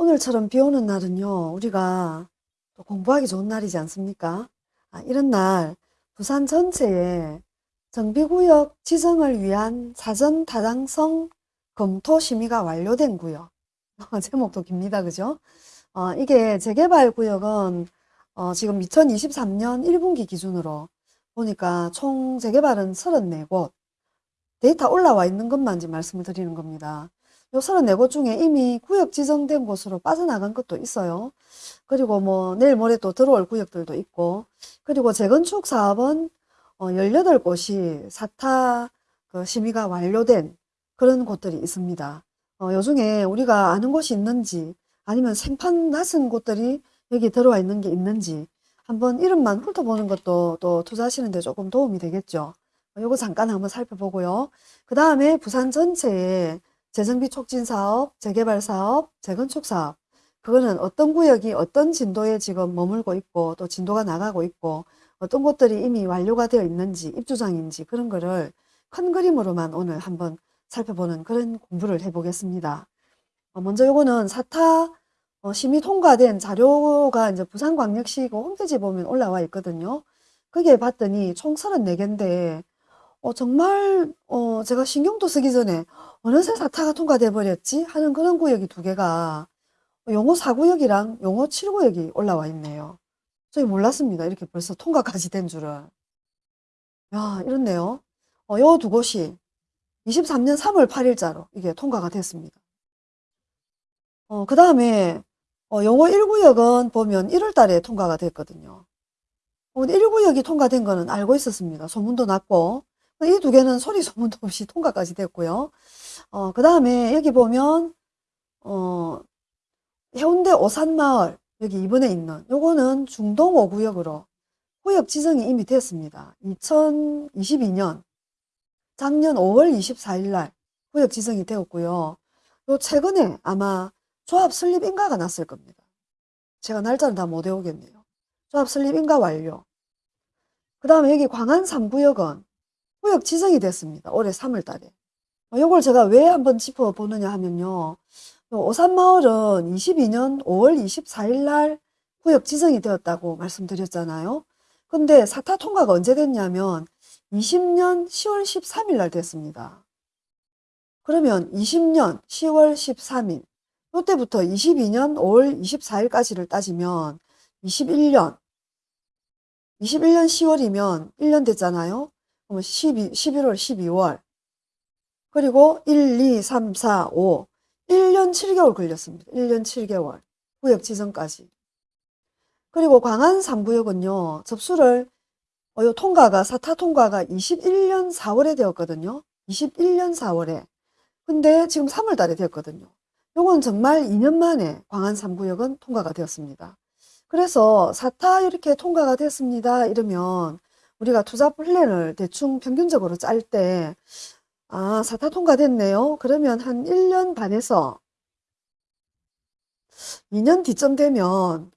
오늘처럼 비 오는 날은요, 우리가 또 공부하기 좋은 날이지 않습니까? 아, 이런 날 부산 전체에 정비구역 지정을 위한 사전 타당성 검토 심의가 완료된 구역. 제목도 깁니다. 그죠? 어, 이게 재개발 구역은 어, 지금 2023년 1분기 기준으로 보니까 총 재개발은 34곳. 데이터 올라와 있는 것만 지금 말씀을 드리는 겁니다. 요 34곳 중에 이미 구역 지정된 곳으로 빠져나간 것도 있어요. 그리고 뭐 내일 모레 또 들어올 구역들도 있고 그리고 재건축 사업은 어 18곳이 사타 그 심의가 완료된 그런 곳들이 있습니다. 어, 요 중에 우리가 아는 곳이 있는지 아니면 생판 났은 곳들이 여기 들어와 있는 게 있는지 한번 이름만 훑어보는 것도 또 투자하시는데 조금 도움이 되겠죠. 어, 요거 잠깐 한번 살펴보고요. 그 다음에 부산 전체에 재정비 촉진 사업, 재개발 사업, 재건축 사업 그거는 어떤 구역이 어떤 진도에 지금 머물고 있고 또 진도가 나가고 있고 어떤 곳들이 이미 완료가 되어 있는지 입주장인지 그런 거를 큰 그림으로만 오늘 한번 살펴보는 그런 공부를 해보겠습니다. 어, 먼저 요거는 사타 어, 심의 통과된 자료가 이제 부산광역시 그 홈페이지 보면 올라와 있거든요. 거기에 봤더니 총 34개인데 어, 정말 어, 제가 신경도 쓰기 전에 어느새 사타가 통과돼 버렸지 하는 그런 구역이 두 개가 용호 4구역이랑 용호 7구역이 올라와 있네요. 저희 몰랐습니다. 이렇게 벌써 통과까지 된 줄은. 야, 이렇네요. 어, 요두 곳이 23년 3월 8 일자로 이게 통과가 됐습니다. 어, 그 다음에 어, 용호 1구역은 보면 1 월 달에 통과가 됐거든요. 어, 1구역이 통과된 거는 알고 있었습니다. 소문도 났고 이 두 개는 소리 소문도 없이 통과까지 됐고요. 어, 그 다음에 여기 보면 어, 해운대 오산마을 여기 이번에 있는 요거는 중동 5구역으로 구역 지정이 이미 됐습니다. 2022년 작년 5월 24일 날 구역 지정이 되었고요. 요 최근에 아마 조합 설립 인가가 났을 겁니다. 제가 날짜는 다못 외우겠네요. 조합 설립 인가 완료. 그 다음에 여기 광안 3구역은 구역 지정이 됐습니다. 올해 3월 달에. 요걸 제가 왜 한번 짚어보느냐 하면요. 오산마을은 22년 5월 24일 날 구역 지정이 되었다고 말씀드렸잖아요. 근데 사타 통과가 언제 됐냐면 20년 10월 13일 날 됐습니다. 그러면 20년 10월 13일 이때부터 22년 5월 24일까지를 따지면 21년 21년 10월이면 1년 됐잖아요. 그러면 12, 11월 12월 그리고 1, 2, 3, 4, 5 1년 7개월 걸렸습니다. 1년 7개월 구역 지정까지 그리고 광안 3구역은요 접수를 어, 요 통과가 사타 통과가 21년 4월에 되었거든요. 21년 4월에. 근데 지금 3월 달에 되었거든요. 요건 정말 2년 만에 광안 3구역은 통과가 되었습니다. 그래서 사타 이렇게 통과가 됐습니다. 이러면 우리가 투자 플랜을 대충 평균적으로 짤 때, 아, 사타 통과됐네요. 그러면 한 1년 반에서 2년 뒤쯤 되면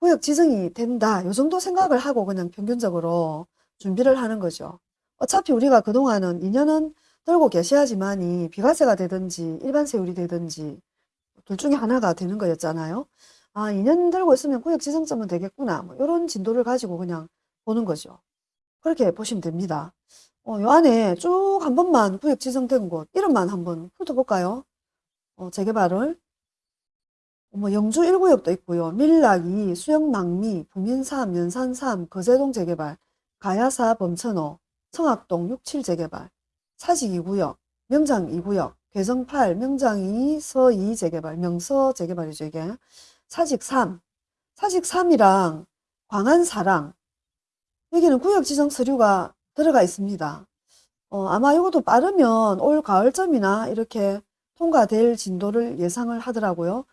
구역 지정이 된다. 요 정도 생각을 하고 그냥 평균적으로 준비를 하는 거죠. 어차피 우리가 그동안은 2년은 들고 계셔야지만 이 비과세가 되든지 일반 세율이 되든지 둘 중에 하나가 되는 거였잖아요. 아, 2년 들고 있으면 구역 지정점은 되겠구나. 뭐 이런 진도를 가지고 그냥 보는 거죠. 그렇게 보시면 됩니다. 어, 요 안에 쭉 한 번만 구역 지정된 곳 이름만 한번 훑어볼까요? 어, 재개발을 뭐 영주 1구역도 있고요. 밀락 2, 수영 낭미, 부민 3, 연산 3, 거제동 재개발, 가야사 범천호, 청학동 67 재개발, 사직 2구역, 명장 2구역, 괴정 8, 명장 2, 서2 재개발, 명서 재개발이죠 이게. 사직 3, 사직 3이랑 광안 4랑 여기는 구역 지정 서류가 들어가 있습니다. 어, 아마 이것도 빠르면 올 가을쯤이나 이렇게 통과될 진도를 예상을 하더라고요.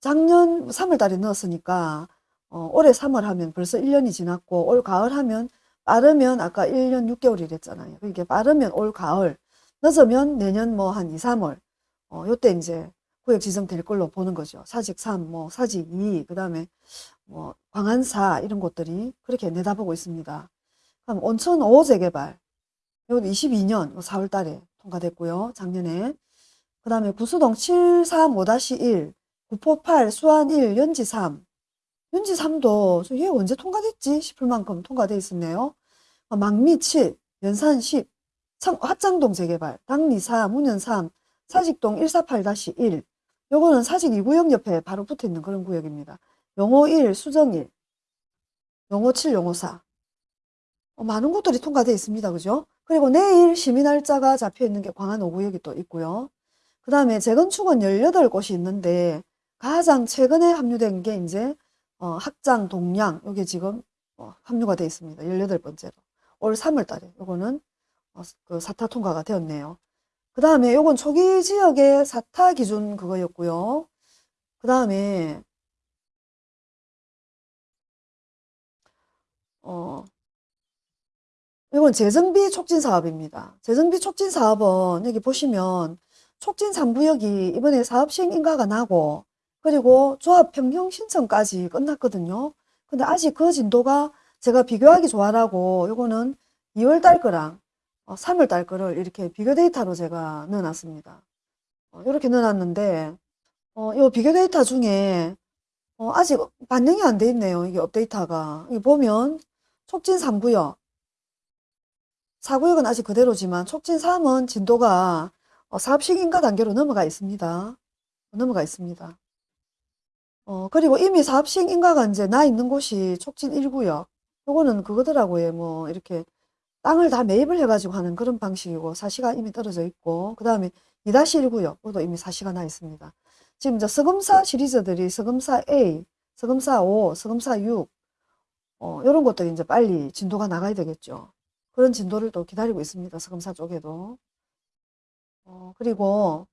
작년 3월 달에 넣었으니까 어, 올해 3월 하면 벌써 1년이 지났고 올 가을 하면 빠르면 아까 1년 6개월이랬잖아요. 이게 빠르면 올 가을 늦으면 내년 뭐 한 2, 3월 어, 요때 이제 구역 지정될 걸로 보는 거죠. 사직 3, 뭐 사직 2, 그 다음에 뭐 광안사 이런 곳들이 그렇게 내다보고 있습니다. 그럼 온천 5 재개발 이것도 22년 4월 달에 통과됐고요. 작년에 그 다음에 구수동 735-1 구포 8, 수안 1, 연지 3. 연지 3도 얘 언제 통과됐지 싶을 만큼 통과돼 있었네요. 어, 망미 7, 연산 10, 청, 합장동 재개발, 당리 4, 문현 3, 사직동 148-1. 요거는 사직 2구역 옆에 바로 붙어 있는 그런 구역입니다. 용호 1, 수정 1, 용호 7, 용호 4. 어, 많은 곳들이 통과되어 있습니다. 그죠? 그리고 내일 시민 날짜가 잡혀 있는 게 광안 5구역이 또 있고요. 그 다음에 재건축은 18곳이 있는데 가장 최근에 합류된 게 이제 어, 학장, 동양 요게 지금 어, 합류가 되어 있습니다. 18번째로. 올 3월 달에 요거는 어, 그 사타 통과가 되었네요. 그 다음에 요건 초기 지역의 사타 기준 그거였고요. 그 다음에 어, 이건 재정비 촉진 사업입니다. 재정비 촉진 사업은 여기 보시면 촉진 3구역이 이번에 사업 시행 인가가 나고 그리고 조합 변경 신청까지 끝났거든요. 근데 아직 그 진도가 제가 비교하기 좋아라고 요거는 2월 달 거랑 3월 달 거를 이렇게 비교 데이터로 제가 넣어놨습니다. 어, 이렇게 넣어놨는데 어, 이 비교 데이터 중에 어, 아직 반영이 안 돼 있네요. 이게 업데이터가. 보면 촉진 3구역 4구역은 아직 그대로지만 촉진 3은 진도가 어, 사업 시행인가 단계로 넘어가 있습니다. 넘어가 있습니다. 어, 그리고 이미 사업 시행인가가 이제 나 있는 곳이 촉진 1구역. 요거는 그거더라고요. 뭐, 이렇게 땅을 다 매입을 해가지고 하는 그런 방식이고, 사시가 이미 떨어져 있고, 그 다음에 2-1구역. 그것도 이미 사시가 나 있습니다. 지금 이제 서금사 시리즈들이 서금사 A, 서금사 5, 서금사 6, 어, 이런 것들이 이제 빨리 진도가 나가야 되겠죠. 그런 진도를 또 기다리고 있습니다. 서금사 쪽에도. 어, 그리고,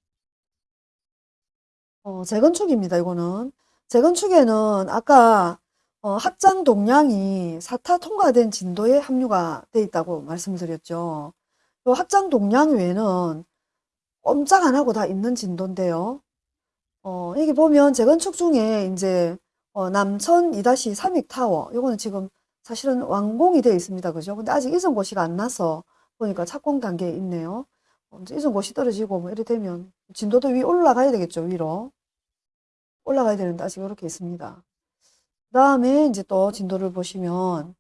어, 재건축입니다. 이거는. 재건축에는 아까 어, 학장 동량이 사타 통과된 진도에 합류가 돼 있다고 말씀드렸죠. 요 학장 동량 외에는 꼼짝 안 하고 다 있는 진도인데요. 어, 여기 보면 재건축 중에 이제 어, 남천 2-3익 타워 요거는 지금 사실은 완공이 되어 있습니다. 그죠? 근데 아직 이전 고시가 안 나서 보니까 착공 단계에 있네요. 어, 이전 고시 떨어지고 뭐 이래 되면 진도도 위 올라가야 되겠죠. 위로. 올라가야 되는데 아직 이렇게 있습니다. 그 다음에 이제 또 진도를 보시면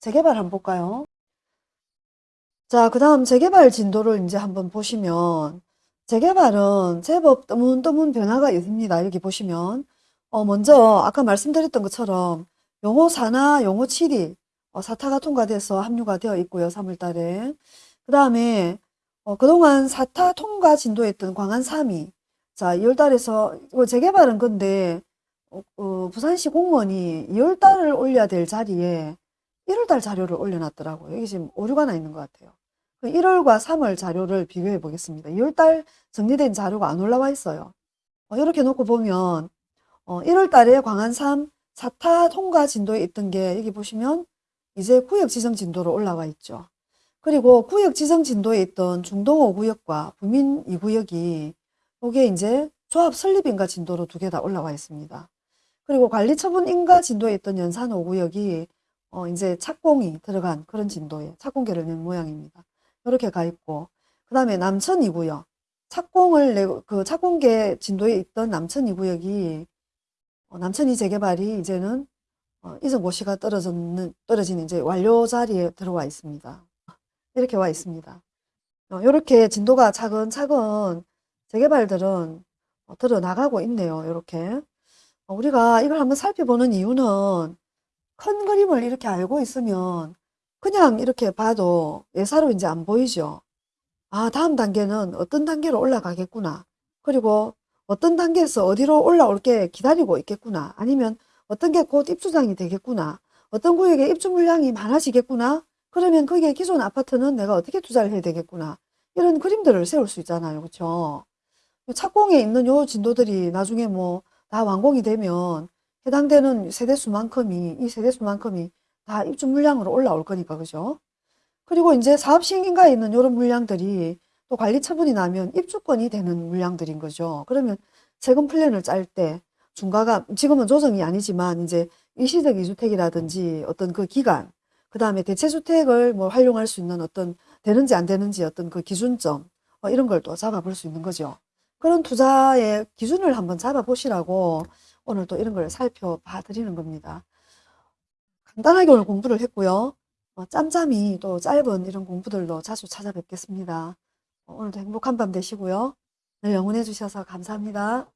재개발 한번 볼까요? 자, 그 다음 재개발 진도를 이제 한번 보시면 재개발은 제법 뜨문뜨문 변화가 있습니다. 여기 보시면 어, 먼저 아까 말씀드렸던 것처럼 용호 4나 용호 7이 어, 사타가 통과돼서 합류가 되어 있고요. 3월 달에. 그 다음에 어, 그동안 사타 통과 진도였던 광안 3이 자, 2월 달에서 이거 재개발은 근데 어, 어, 부산시 공무원이 2월 달을 올려야 될 자리에 1월 달 자료를 올려놨더라고요. 여기 지금 오류가 나 있는 것 같아요. 1월과 3월 자료를 비교해 보겠습니다. 2월 달 정리된 자료가 안 올라와 있어요. 어, 이렇게 놓고 보면 어, 1월 달에 광안 3 사타 통과 진도에 있던 게 여기 보시면 이제 구역 지정 진도로 올라와 있죠. 그리고 구역 지정 진도에 있던 중동 5구역과 부민 2구역이 이게 이제 조합 설립 인가 진도로 두 개 다 올라와 있습니다. 그리고 관리 처분 인가 진도에 있던 연산 5구역이 어 이제 착공이 들어간 그런 진도에 착공계를 낸 모양입니다. 이렇게 가 있고 그 다음에 남천 2구역 착공을 내고 그 착공계 진도에 있던 남천 2구역이 어 남천 2 재개발이 이제는 어 이전 고시가 떨어졌는 떨어진 이제 완료 자리에 들어와 있습니다. 이렇게 와 있습니다. 어, 이렇게 진도가 차근차근 재개발들은 어, 들어나가고 있네요. 이렇게. 어, 우리가 이걸 한번 살펴보는 이유는 큰 그림을 이렇게 알고 있으면 그냥 이렇게 봐도 예사로 이제 안 보이죠. 아, 다음 단계는 어떤 단계로 올라가겠구나. 그리고 어떤 단계에서 어디로 올라올 게 기다리고 있겠구나. 아니면 어떤 게 곧 입주장이 되겠구나. 어떤 구역에 입주 물량이 많아지겠구나. 그러면 거기에 기존 아파트는 내가 어떻게 투자를 해야 되겠구나. 이런 그림들을 세울 수 있잖아요. 그렇죠? 착공에 있는 요 진도들이 나중에 뭐 다 완공이 되면 해당되는 세대수만큼이 이 세대수만큼이 다 입주 물량으로 올라올 거니까 그죠? 그리고 이제 사업 시행인가에 있는 이런 물량들이 또 관리 처분이 나면 입주권이 되는 물량들인 거죠. 그러면 세금 플랜을 짤 때 중과가 지금은 조정이 아니지만 이제 일시적 이주택이라든지 어떤 그 기간 그 다음에 대체주택을 뭐 활용할 수 있는 어떤 되는지 안 되는지 어떤 그 기준점 어, 이런 걸 또 잡아볼 수 있는 거죠. 그런 투자의 기준을 한번 잡아보시라고 오늘 또 이런 걸 살펴봐 드리는 겁니다. 간단하게 오늘 공부를 했고요. 어, 짬짬이 또 짧은 이런 공부들도 자주 찾아뵙겠습니다. 오늘도 행복한 밤 되시고요. 늘 영원해 주셔서 감사합니다.